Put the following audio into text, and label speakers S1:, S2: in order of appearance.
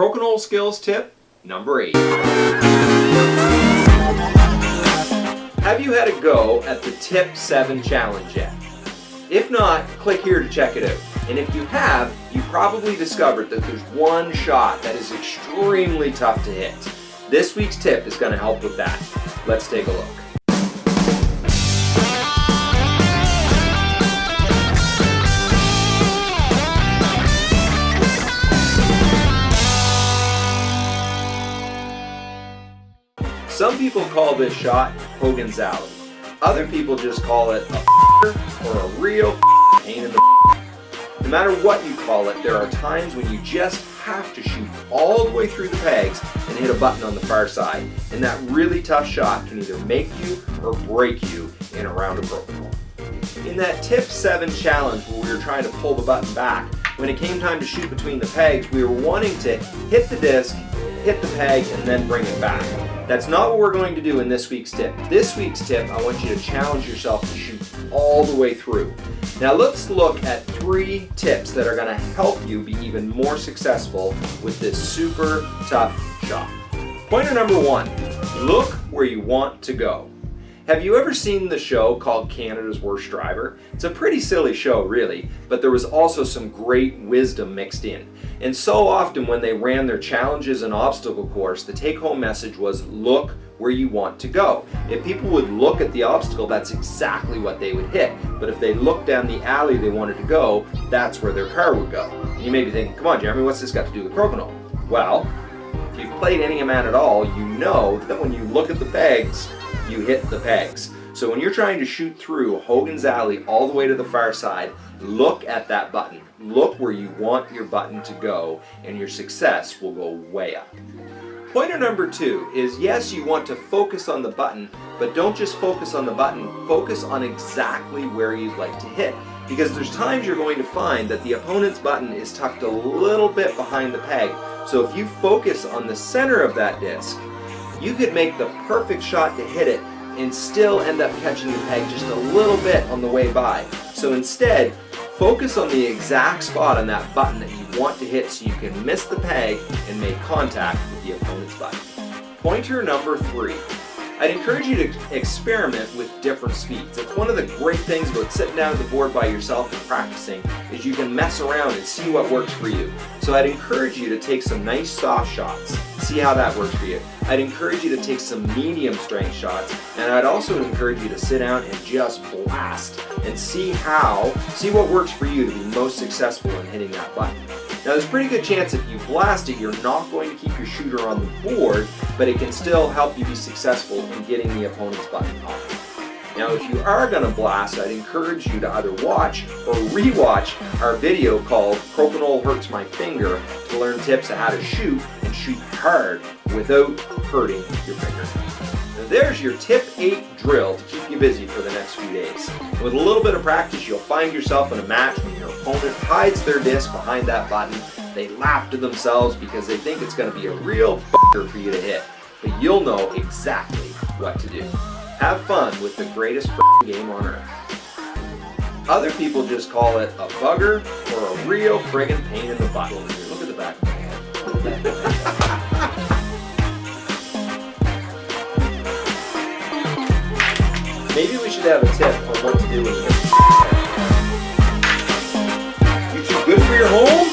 S1: Crokinole Skills tip number 8. Have you had a go at the Tip 7 challenge yet? If not, click here to check it out. And if you have, you probably discovered that there's one shot that is extremely tough to hit. This week's tip is going to help with that. Let's take a look. Some people call this shot Hogan's Alley. Other people just call it a or a real pain in the No matter what you call it, there are times when you just have to shoot all the way through the pegs and hit a button on the far side. And that really tough shot can either make you or break you in a round of crokinole. In that tip 7 challenge where we were trying to pull the button back, when it came time to shoot between the pegs, we were wanting to hit the disc, hit the peg, and then bring it back. That's not what we're going to do in this week's tip. This week's tip, I want you to challenge yourself to shoot all the way through. Now let's look at three tips that are going to help you be even more successful with this super tough shot. Pointer number one, look where you want to go. Have you ever seen the show called Canada's Worst Driver? It's a pretty silly show really, but there was also some great wisdom mixed in. And so often when they ran their challenges and obstacle course, the take-home message was look where you want to go. If people would look at the obstacle, that's exactly what they would hit. But if they looked down the alley they wanted to go, that's where their car would go. And you may be thinking, come on Jeremy, what's this got to do with crokinole? Well, if you've played Any amount at all, you know that when you look at the pegs, you hit the pegs. So when you're trying to shoot through Hogan's Alley all the way to the far side, look at that button. Look where you want your button to go and your success will go way up. Pointer number two is yes, you want to focus on the button, but don't just focus on the button, focus on exactly where you'd like to hit. Because there's times you're going to find that the opponent's button is tucked a little bit behind the peg. So if you focus on the center of that disc, you could make the perfect shot to hit it and still end up catching the peg just a little bit on the way by. So instead, focus on the exact spot on that button that you want to hit so you can miss the peg and make contact with the opponent's button. Pointer number three. I'd encourage you to experiment with different speeds. It's one of the great things about sitting down at the board by yourself and practicing is you can mess around and see what works for you. So I'd encourage you to take some nice soft shots, see how that works for you. I'd encourage you to take some medium strength shots and I'd also encourage you to sit down and just blast and see how, see what works for you to be most successful in hitting that button. Now there's a pretty good chance if you blast it, you're not going to keep your shooter on the board, but it can still help you be successful in getting the opponent's button off. Now if you are going to blast, I'd encourage you to either watch or re-watch our video called Crokinole Hurts My Finger to learn tips on how to shoot and shoot hard without hurting your finger. Now there's your tip 8 drill to you busy for the next few days. With a little bit of practice, you'll find yourself in a match when your opponent hides their disc behind that button. They laugh to themselves because they think it's going to be a real for you to hit. But you'll know exactly what to do. Have fun with the greatest game on earth. Other people just call it a bugger or a real friggin' pain in the butt. Look at the back of my head. should have a tip on what to do when you You too good for your home?